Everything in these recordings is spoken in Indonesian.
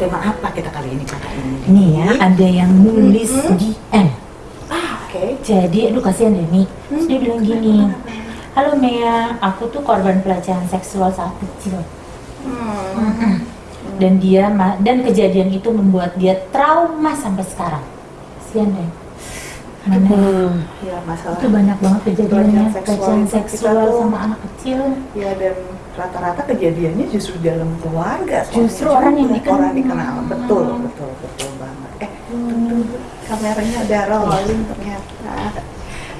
bertema apa kita kali ini kakak ini? Nih ya, ada yang nulis Mhm. di M. Ah, oke. Jadi, aduh kasihan deh nih. Terus dia Hmm, bilang gini? Halo Mea, aku tuh korban pelecehan seksual saat kecil. Hmm. Dan dia dan kejadian itu membuat dia trauma sampai sekarang. Kasihan deh. Mana Hmm. Ya masalah. itu banyak banget kejadiannya Pelecehan seksual seksual tuh- sama anak kecil. Ya dan rata-rata kejadiannya justru dalam keluarga. Justru orang yang dikenal. Orang dikenal. Betul, betul, betul banget. Eh, Hmm. kameranya udah rolling ternyata.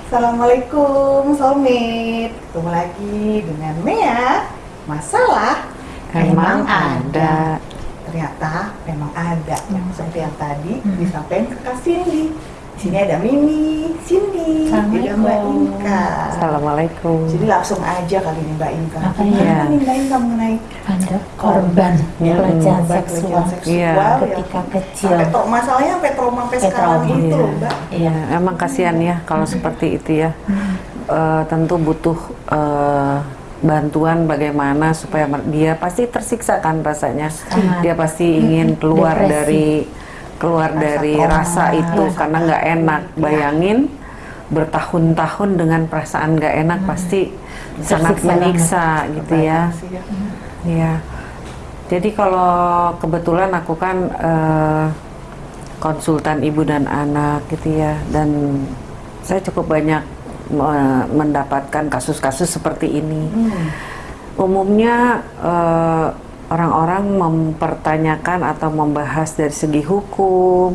Assalamualaikum soulmate. Ketemu lagi dengan Mea. Masalah Emang ada. Ternyata memang ada. Yang seperti yang tadi Hmm. disampaikan ke Kak Cindy. Sini ada Mimi, Cindy, juga Mbak. Inka. Assalamualaikum. Jadi langsung aja kali ini Mbak Inka. Apa ya? nih Mbak Inka mengenai Ada korban Ya, pelecehan seksual pelecehan seksual Iya. ya. ketika kecil. Sampai to- masalahnya sampai trauma sampai sekarang trauma. itu, Iya. Mbak. Iya, emang kasihan ya kalau seperti itu ya. Hmm. Eh, tentu butuh eh, bantuan bagaimana supaya mer- dia pasti tersiksa kan rasanya. Sangat. Dia pasti ingin keluar Depresi. dari keluar Rasa dari trauma. rasa itu Iya. karena nggak enak. Bayangin bertahun-tahun dengan perasaan nggak enak pasti sangat Tersiksa menyiksa gitu ya. Ya. Iya. Jadi kalau kebetulan aku kan eh, konsultan ibu dan anak gitu ya, dan saya cukup banyak me- mendapatkan kasus-kasus seperti ini. Hmm. Umumnya eh, orang-orang mempertanyakan atau membahas dari segi hukum,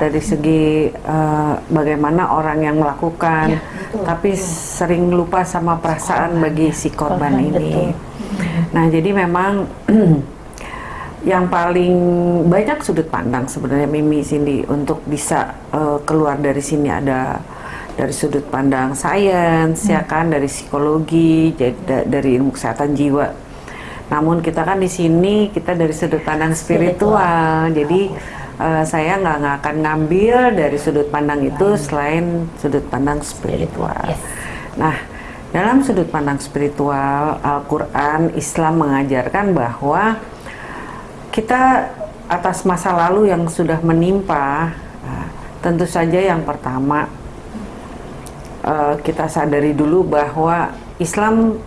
dari segi eh, bagaimana orang yang melakukan, Ya, betul, tapi betul. sering lupa sama perasaan bagi si korban, Korban, ini. betul. Nah, jadi memang yang paling banyak sudut pandang sebenarnya Mimi Cindy untuk bisa eh, keluar dari sini ada dari sudut pandang sains ya kan dari psikologi jadi da- dari ilmu kesehatan jiwa. Namun kita kan di sini kita dari sudut pandang spiritual. Jadi eh, saya nggak nggak akan ngambil dari sudut pandang itu selain sudut pandang spiritual. Yes. Nah, dalam sudut pandang spiritual, Al-Quran, Islam mengajarkan bahwa kita atas masa lalu yang sudah menimpa, nah, tentu saja yang pertama eh, kita sadari dulu bahwa Islam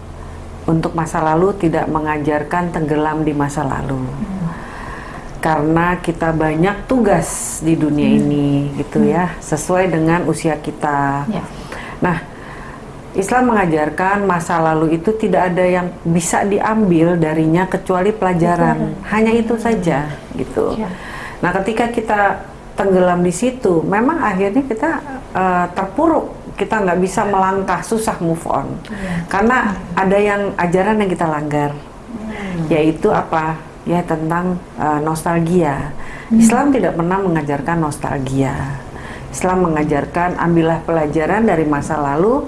untuk masa lalu tidak mengajarkan tenggelam di masa lalu. Karena kita banyak tugas di dunia ini gitu ya, sesuai dengan usia kita. Ya. Nah, Islam mengajarkan masa lalu itu tidak ada yang bisa diambil darinya kecuali pelajaran. Hanya itu saja gitu. Ya. Nah, ketika kita tenggelam di situ, memang akhirnya kita eh, terpuruk. Kita nggak bisa melangkah, susah move on. Karena ada yang ajaran yang kita langgar, yaitu apa? Ya tentang eh, nostalgia. Islam tidak pernah mengajarkan nostalgia. Islam mengajarkan ambillah pelajaran dari masa lalu,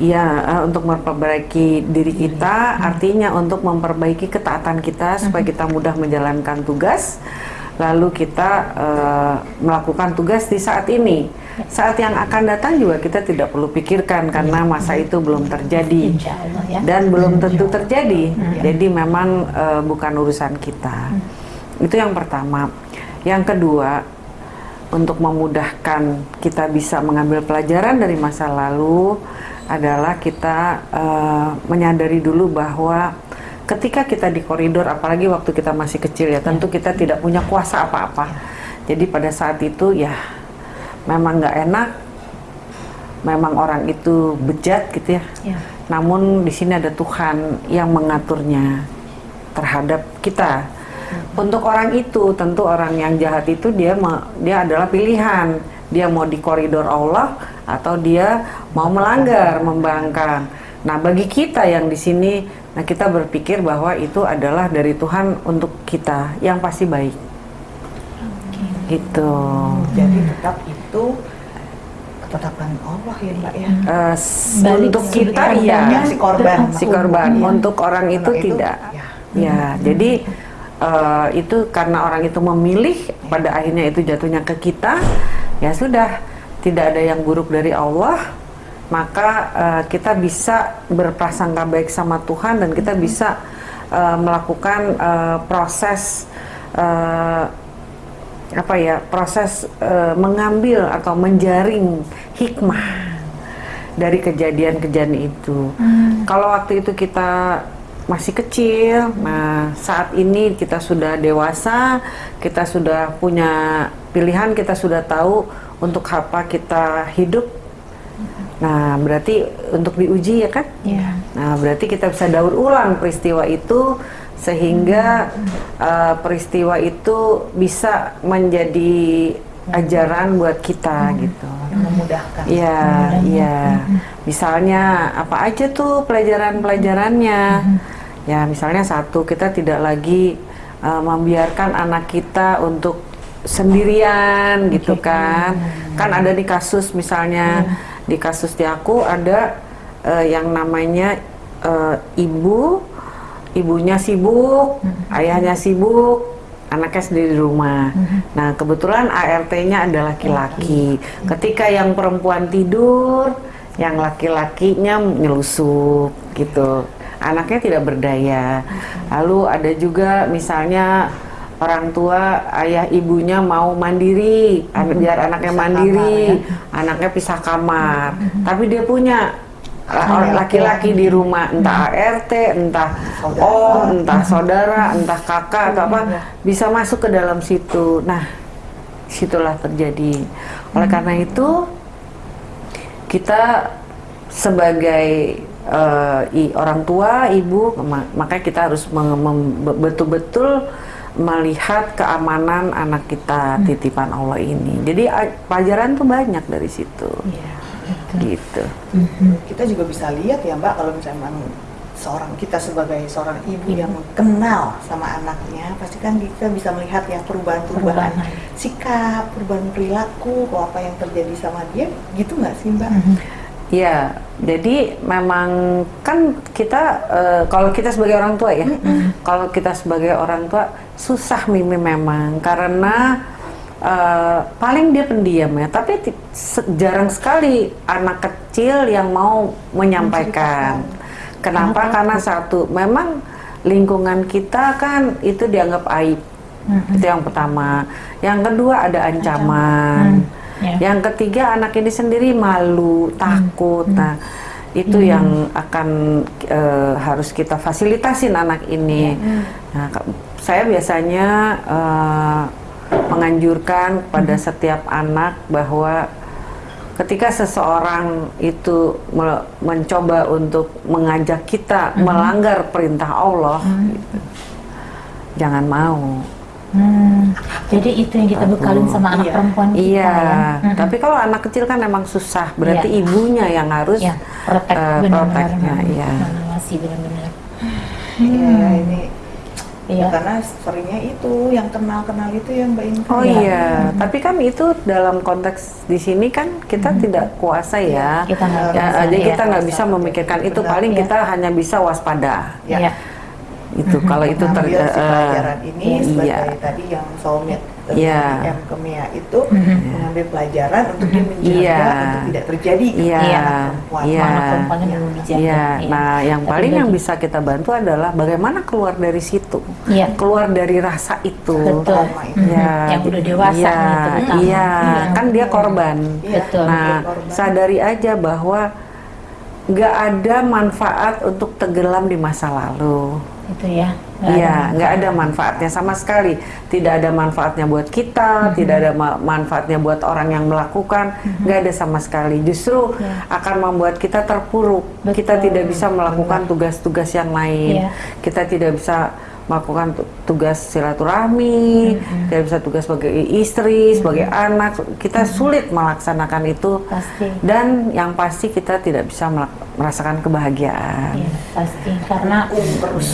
ya eh, untuk memperbaiki diri kita, artinya untuk memperbaiki ketaatan kita supaya kita mudah menjalankan tugas, lalu kita eh, melakukan tugas di saat ini. Saat yang akan datang juga kita tidak perlu pikirkan karena masa itu belum terjadi Allah ya. dan belum tentu terjadi. Jadi memang eh, bukan urusan kita. Itu yang pertama. Yang kedua, untuk memudahkan kita bisa mengambil pelajaran dari masa lalu adalah kita eh, menyadari dulu bahwa ketika kita di koridor, apalagi waktu kita masih kecil ya, tentu kita tidak punya kuasa apa-apa. Jadi pada saat itu ya memang nggak enak, memang orang itu bejat gitu ya. Ya. Namun di sini ada Tuhan yang mengaturnya terhadap kita. Untuk orang itu, tentu orang yang jahat itu dia dia adalah pilihan. Dia mau di koridor Allah atau dia mau melanggar, membangkang. Nah, bagi kita yang di sini, nah kita berpikir bahwa itu adalah dari Tuhan untuk kita yang pasti baik. Gitu. Jadi tetap itu ketetapan Allah ya Mbak ya. Eh, s- Balik untuk kita iya. si korban. si korban. Iya. Untuk orang itu Orang tidak. ya. Ya, jadi eh, itu karena orang itu memilih, pada akhirnya itu jatuhnya ke kita, ya sudah tidak ada yang buruk dari Allah, maka eh, kita bisa berprasangka baik sama Tuhan dan kita bisa eh, melakukan eh, proses eh, apa ya proses eh, mengambil atau menjaring hikmah dari kejadian-kejadian itu. Kalau waktu itu kita masih kecil, nah saat ini kita sudah dewasa, kita sudah punya pilihan, kita sudah tahu untuk apa kita hidup. Nah, berarti untuk diuji ya kan? Iya. Nah, berarti kita bisa daur ulang peristiwa itu sehingga uh, peristiwa itu bisa menjadi ajaran buat kita gitu. yang memudahkan. Iya, iya. Misalnya apa aja tuh pelajaran-pelajarannya? Ya, misalnya satu kita tidak lagi uh, membiarkan anak kita untuk sendirian gitu kan. Kan ada di kasus misalnya di kasus di aku ada uh, yang namanya uh, ibu ibunya sibuk, ayahnya sibuk, anaknya sendiri di rumah. Nah, kebetulan ART-nya ada laki-laki. Ketika yang perempuan tidur, yang laki-lakinya nyelusup gitu. Anaknya tidak berdaya. Lalu ada juga misalnya orang tua ayah ibunya mau mandiri, an- biar anaknya Pisah mandiri, kamar ya. anaknya pisah kamar. Tapi dia punya laki-laki di rumah, entah ART, entah Saudara. om, entah saudara, entah kakak atau apa, Iya. bisa masuk ke dalam situ. Nah, situlah terjadi. Oleh karena itu, kita sebagai eh, i- orang tua, ibu, ma- makanya kita harus betul-betul melihat keamanan anak kita titipan Allah ini. Jadi pelajaran tuh banyak dari situ, Iya. betul. gitu. Kita juga bisa lihat ya Mbak kalau misalnya memang seorang kita sebagai seorang ibu yang kenal sama anaknya, pasti kan kita bisa melihat ya perubahan-perubahan Perubahan. sikap, perubahan perilaku, apa yang terjadi sama dia, gitu nggak sih Mbak? Ya, jadi memang kan kita eh, kalau kita sebagai orang tua ya, kalau kita sebagai orang tua susah mimi memang karena eh, paling dia pendiam ya, tapi jarang sekali anak kecil yang mau menyampaikan. Kenapa? Karena satu, memang lingkungan kita kan itu dianggap aib. Itu yang pertama. Yang kedua ada ancaman. Ya. Yang ketiga anak ini sendiri malu, takut. Nah, itu yang akan eh, harus kita fasilitasin anak ini. Nah, ka- saya biasanya eh, menganjurkan pada setiap anak bahwa ketika seseorang itu me- mencoba untuk mengajak kita melanggar perintah Allah, gitu, jangan mau. Hmm, jadi itu yang kita bekalin sama anak Iya. perempuan kita Iya, ya. Mhm. tapi kalau anak kecil kan emang susah, berarti Iya. ibunya yang harus Ya, protek eh, benar-benar proteknya, hmm, iya. benar-benar. Iya, ini Iya. karena seringnya itu yang kenal-kenal itu yang Mbak Inka. Oh Iya. iya, tapi kan itu dalam konteks di sini kan kita tidak kuasa ya. Kita nggak Ya, kuasa, jadi iya. kita nggak bisa memikirkan itu. Benar. Paling Iya. kita hanya bisa waspada. Ya. Iya. Itu kalau itu ter Mengambil si eh, pelajaran ini sebagai iya. tadi yang soulmate Iya. dari M ke Mia itu Mhm. mengambil pelajaran untuk dia menjaga Iya. untuk tidak terjadi Iya, kepada Iya. anak perempuan. iya. Anak belum dijaga. Iya, Iya. nah yang Tapi paling yang bagi- bisa kita bantu adalah bagaimana keluar dari situ, Iya. keluar dari rasa itu. Betul. itu. Mhm. Ya, Yang udah dewasa iya, nih terutama. Iya, Iya. kan dia korban. Iya, Betul. Nah, korban. sadari aja bahwa nggak ada manfaat untuk tenggelam di masa lalu. Itu ya. Iya, nggak ada manfaatnya sama sekali. Tidak ada manfaatnya buat kita, tidak ada ma- manfaatnya buat orang yang melakukan, nggak ada sama sekali. Justru Iya. akan membuat kita terpuruk. Kita Betul. tidak bisa melakukan tugas-tugas yang lain. Iya. Kita tidak bisa melakukan tu- tugas silaturahmi, tidak bisa tugas sebagai istri, sebagai anak. Kita sulit melaksanakan itu. Pasti. Dan yang pasti kita tidak bisa merasakan kebahagiaan. Iya, pasti karena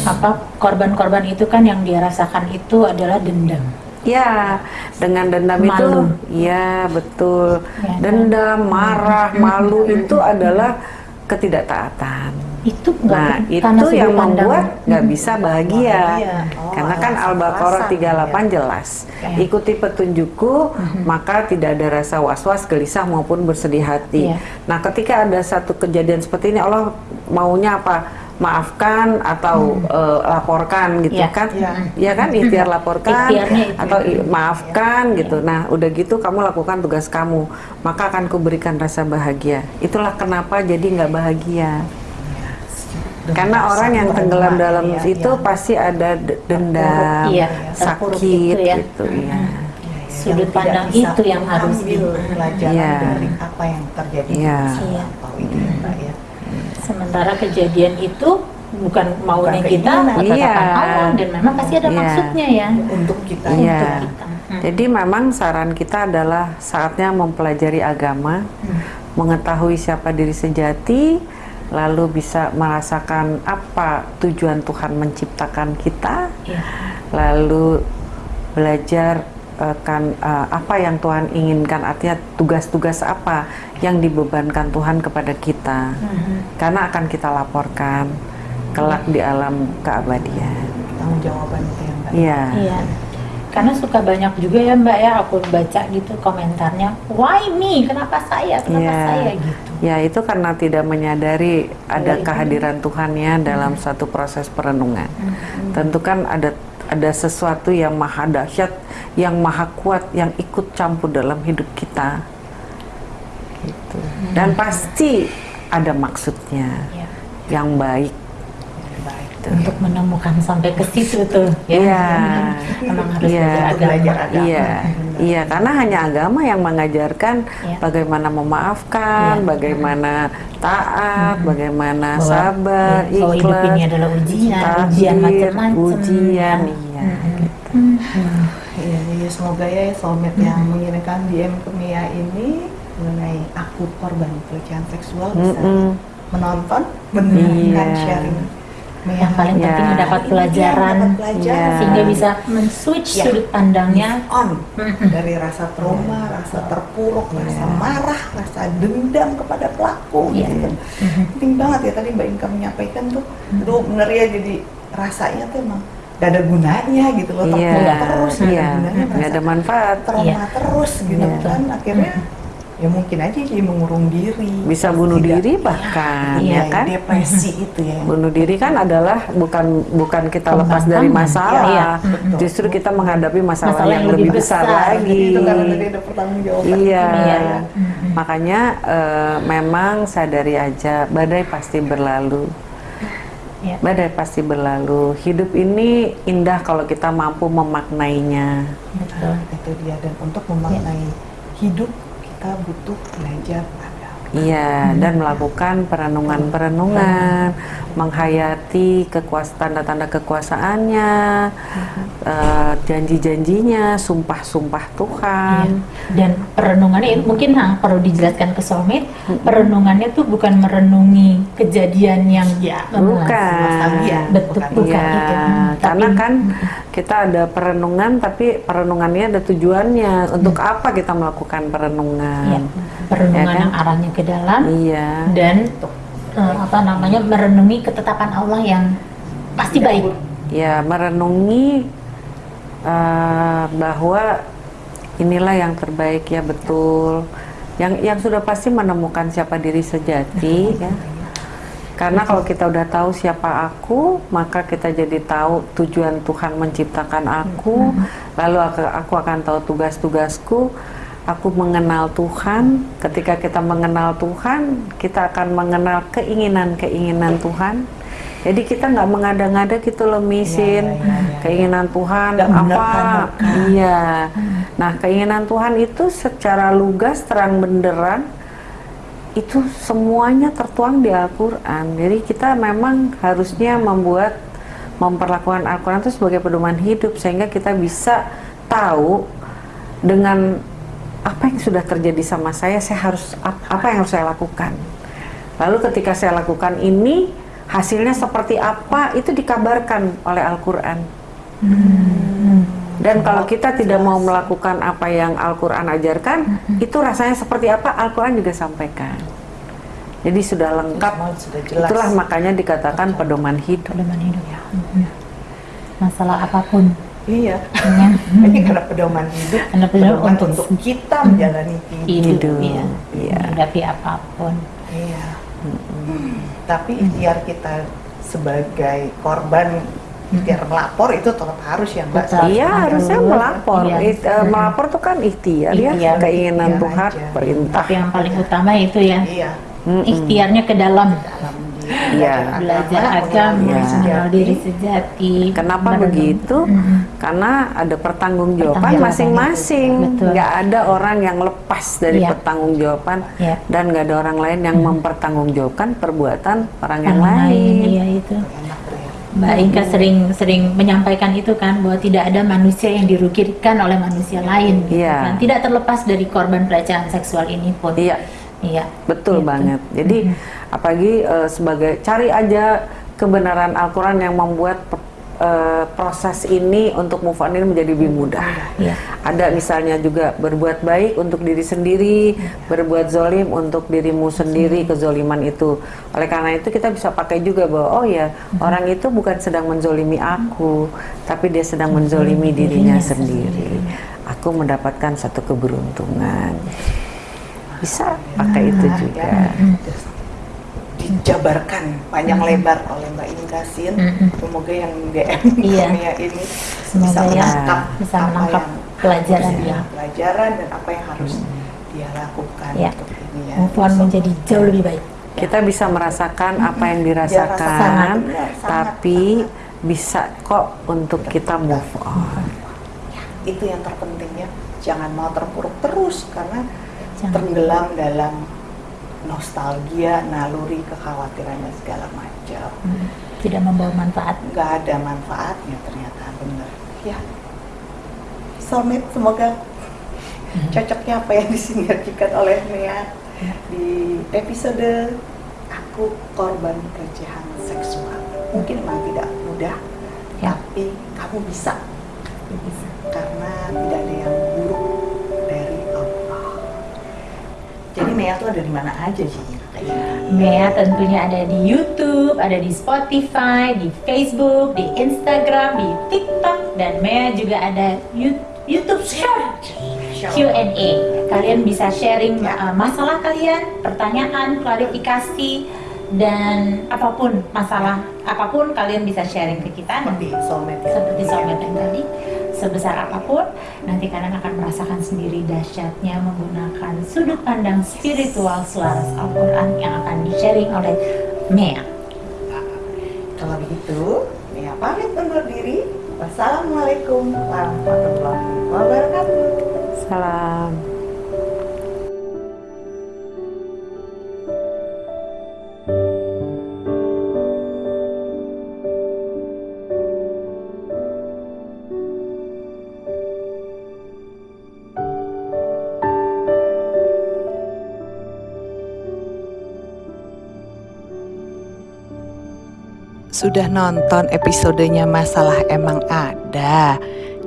apa korban-korban itu kan yang dia rasakan itu adalah dendam. Ya, dengan dendam itu, Malu. ya betul. Ya, Dendam, marah, malu itu adalah ketidaktaatan. Itu nggak Nah, itu yang pandang- membuat nggak bisa bahagia. Bahagia. Oh, Karena kan Al-Baqarah alasan, 38 ya. jelas. Ya. Ikuti petunjukku, maka tidak ada rasa was-was, gelisah maupun bersedih hati. Iya. Nah, ketika ada satu kejadian seperti ini, Allah maunya apa? maafkan atau eh, laporkan gitu Iya. kan Iya. ya kan ikhtiar laporkan Ikhtiarnya atau i- maafkan gitu nah udah gitu kamu lakukan tugas kamu maka akan kuberikan rasa bahagia itulah kenapa jadi nggak bahagia karena orang yang tenggelam dalam ya, itu ya. pasti ada dendam Iya, sakit itu ya. gitu ya Sudut Yang tidak pandang itu yang harus ambil di- pelajaran Iya. dari apa yang terjadi Iya. di masa Iya. ya, Mbak ya. Sementara kejadian itu bukan maunya Bukan kita, ketetapan Iya. Allah dan memang pasti ada Iya. maksudnya ya. Untuk kita Iya. Untuk kita. Hmm. Jadi memang saran kita adalah saatnya mempelajari agama, Hmm. mengetahui siapa diri sejati, lalu bisa merasakan apa tujuan Tuhan menciptakan kita, Iya. lalu belajar eh, kan eh, apa yang Tuhan inginkan, artinya tugas-tugas apa yang dibebankan Tuhan kepada kita, Mhm. karena akan kita laporkan kelak di alam keabadian. tanggung jawaban itu ya Mbak. Iya. Iya. Karena suka banyak juga ya Mbak ya aku baca gitu komentarnya, why me? Kenapa saya? Kenapa Iya. saya gitu? Ya itu karena tidak menyadari ada itu. kehadiran Tuhan ya dalam satu proses perenungan. Tentu kan ada ada sesuatu yang maha dahsyat, yang maha kuat, yang ikut campur dalam hidup kita. Gitu. Dan pasti ada maksudnya Iya. yang baik. Baik. Untuk menemukan sampai ke situ tuh ya. Iya. Memang harus Iya. belajar agama. Belajar agama. Iya, iya, karena hanya agama yang mengajarkan Iya. bagaimana memaafkan, Iya. bagaimana taat, bagaimana Bahwa- sabar, iya, bahwa hidup ikhlas, ini adalah ujian, takdir, ujian macam-macam. ujian, Ya. iya. Mm-mm. Iya, iya, semoga ya soulmate yang mengirimkan DM ke Mia ini mengenai aku korban pelecehan seksual bisa Mm-mm. menonton, mendengarkan Iya. sharing Yang paling Iya. penting dapat Ini dia, pelajaran dapat pelajaran. Iya. sehingga bisa men-switch Iya. sudut pandangnya. on dari rasa trauma, rasa terpuruk, rasa marah, rasa dendam kepada pelaku Iya. gitu. Mhm. Penting banget ya tadi Mbak Inka menyampaikan tuh, aduh bener ya jadi rasanya tuh emang gak ada gunanya gitu loh, terpuruk Iya, terus gak iya, ada gunanya, nggak ada merasa manfaat. trauma Iya. terus gitu Iya. kan akhirnya ya mungkin aja jadi mengurung diri Bisa bunuh tidak- diri bahkan, iya, ya kan? depresi itu ya Bunuh diri kan adalah bukan bukan kita lepas dari masalah, Iya, betul. justru kita menghadapi masalah, Masalah yang, yang lebih besar, besar. lagi. itu karena tadi ada pertanggung jawaban Iya. Iya. Makanya eh, memang sadari aja badai pasti berlalu. Iya. Badai pasti berlalu. Hidup ini indah kalau kita mampu memaknainya. Betul. itu dia dan untuk memaknai hidup kita butuh belajar agama Iya, dan melakukan perenungan-perenungan, menghayati kekuasaan tanda-tanda kekuasaannya, eh, janji-janjinya, sumpah-sumpah Tuhan. Iya. Dan perenungannya mungkin nah, perlu dijelaskan ke soulmate, perenungannya tuh bukan merenungi kejadian yang Ya, Bukan. nostalgia Betul, bukan. bukan. Iya, itu. Hmm, karena tapi- kan kita ada perenungan, tapi perenungannya ada tujuannya. Untuk apa kita melakukan perenungan? perenungan Ya kan? yang arahnya ke dalam Iya. dan eh, apa namanya merenungi ketetapan Allah yang pasti baik. Ya, merenungi eh, bahwa inilah yang terbaik ya betul. Yang yang sudah pasti menemukan siapa diri sejati ya. Karena kalau kita udah tahu siapa aku, maka kita jadi tahu tujuan Tuhan menciptakan aku, lalu aku, aku akan tahu tugas-tugasku. Aku mengenal Tuhan. Ketika kita mengenal Tuhan, kita akan mengenal keinginan-keinginan Tuhan. Jadi kita nggak mengada-ngada gitu loh misin Iya, iya, iya, iya. keinginan Tuhan Nggak apa? Iya. Nah keinginan Tuhan itu secara lugas terang benderang itu semuanya tertuang di Al-Quran. Jadi kita memang harusnya membuat memperlakukan Al-Quran itu sebagai pedoman hidup sehingga kita bisa tahu dengan apa yang sudah terjadi sama saya, saya harus ap- apa yang harus saya lakukan. Lalu ketika saya lakukan ini hasilnya seperti apa itu dikabarkan oleh Al-Quran. Dan kalau kita tidak mau melakukan apa yang Al-Quran ajarkan, itu rasanya seperti apa Al-Quran juga sampaikan. Jadi sudah lengkap. Sudah jelas Itulah makanya dikatakan pedoman hidup. pedoman hidup ya. Masalah apa pun. iya Ya. ini karena pedoman hidup Karena pedoman untuk- untuk kita menjalani hidup hidup, Hidup, ya. iya. menghadapi apa pun. Iya. Tapi ikhtiar kita sebagai korban biar melapor itu tetap harus ya mbak Betul. Iya Harus. harusnya melapor. Iya. It- eh, melapor tuh kan ikhtiar ya, Ikhtiar. keinginan Ikhtiar Tuhan, perintah. Tapi yang paling utama itu ya iya Mm-mm. ikhtiarnya ke dalam dalam Iya. belajar agama, Iya. mengenal diri sejati. Kenapa merenung. begitu? Mhm. Karena ada pertanggungjawaban masing-masing. Nggak ada orang yang lepas dari Iya. pertanggungjawaban Iya. dan nggak ada orang lain yang mempertanggungjawabkan perbuatan orang yang Orang lain. Iya itu. ya Mbak Inka sering sering menyampaikan itu kan bahwa tidak ada manusia yang dirugikan oleh manusia lain. gitu Iya. kan. Tidak terlepas dari korban pelecehan seksual ini pun. Iya, Iya. betul Gitu. banget. Jadi apalagi eh, sebagai cari aja kebenaran Al-Quran yang membuat eh, proses ini untuk move on ini menjadi lebih mudah. Iya. Ada misalnya juga berbuat baik untuk diri sendiri, berbuat zolim untuk dirimu sendiri, kezoliman itu. Oleh karena itu kita bisa pakai juga bahwa oh ya orang itu bukan sedang menzolimi aku, tapi dia sedang menzolimi dirinya Dirinya sendiri. Aku mendapatkan satu keberuntungan. Bisa pakai itu Nah, juga. ya, terus dijabarkan panjang lebar oleh Mbak Inka Sin. Mm-mm. Semoga yang DM Iya. Mia ini Semoga bisa ya menangkap bisa apa menangkap yang pelajaran ya. pelajaran dan apa yang harus dia lakukan Iya. untuk ini ya. On menjadi jauh lebih baik. Kita bisa merasakan apa yang dirasakan, benar, sangat, tapi bisa kok untuk kita move on. itu yang terpentingnya jangan mau terpuruk terus karena Jangan. tenggelam dalam nostalgia, naluri, kekhawatiran dan segala macam. Hmm. Tidak membawa manfaat. nggak ada manfaatnya ternyata bener ya soulmate semoga cocoknya apa yang disinergikan oleh Mea di episode aku korban pelecehan seksual mungkin memang tidak mudah Ya. tapi kamu bisa Bisa. Mea tuh ada di mana aja sih. Mea tentunya ada di YouTube, ada di Spotify, di Facebook, di Instagram, di TikTok, dan Mea juga ada YouTube Short Q&A. Kalian bisa sharing uh, masalah kalian, pertanyaan, klarifikasi, dan apa pun masalah apa pun kalian bisa sharing ke kita seperti soulmate ya. seperti soulmate yang tadi sebesar apa pun nanti kalian akan merasakan sendiri dahsyatnya menggunakan sudut pandang spiritual selaras Al-Quran yang akan di-sharing oleh Mea Kalau begitu, Mia pamit undur diri. Wassalamualaikum warahmatullahi wabarakatuh. Salam. Sudah nonton episodenya Masalah Emang Ada?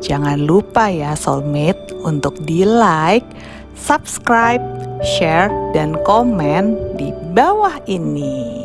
Jangan lupa ya soulmate untuk di like, subscribe, share, dan komen di bawah ini.